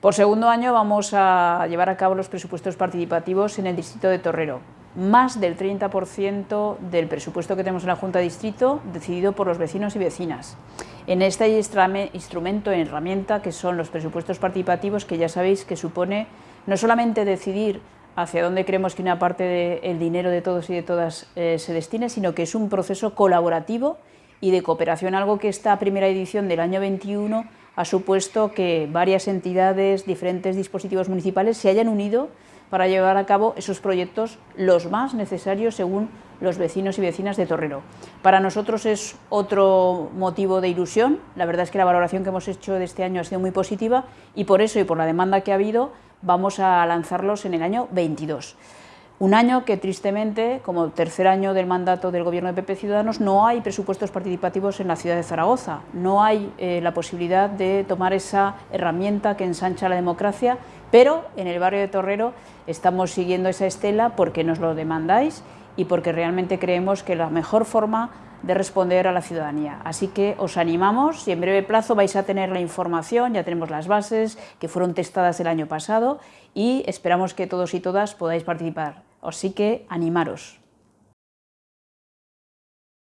Por segundo año vamos a llevar a cabo los presupuestos participativos en el distrito de Torrero. Más del 30% del presupuesto que tenemos en la Junta de Distrito decidido por los vecinos y vecinas. En este instrumento, herramienta que son los presupuestos participativos, que ya sabéis que supone no solamente decidir hacia dónde creemos que una parte del dinero de todos y de todas eh, se destine, sino que es un proceso colaborativo y de cooperación, algo que esta primera edición del año 21 ha supuesto que varias entidades, diferentes dispositivos municipales se hayan unido para llevar a cabo esos proyectos los más necesarios según los vecinos y vecinas de Torrero. Para nosotros es otro motivo de ilusión, la verdad es que la valoración que hemos hecho de este año ha sido muy positiva y por eso y por la demanda que ha habido vamos a lanzarlos en el año 22. Un año que tristemente, como tercer año del mandato del Gobierno de PP Ciudadanos, no hay presupuestos participativos en la ciudad de Zaragoza, no hay eh, la posibilidad de tomar esa herramienta que ensancha la democracia, pero en el barrio de Torrero estamos siguiendo esa estela porque nos lo demandáis y porque realmente creemos que la mejor forma de responder a la ciudadanía. Así que os animamos y en breve plazo vais a tener la información, ya tenemos las bases que fueron testadas el año pasado y esperamos que todos y todas podáis participar. Así que animaros.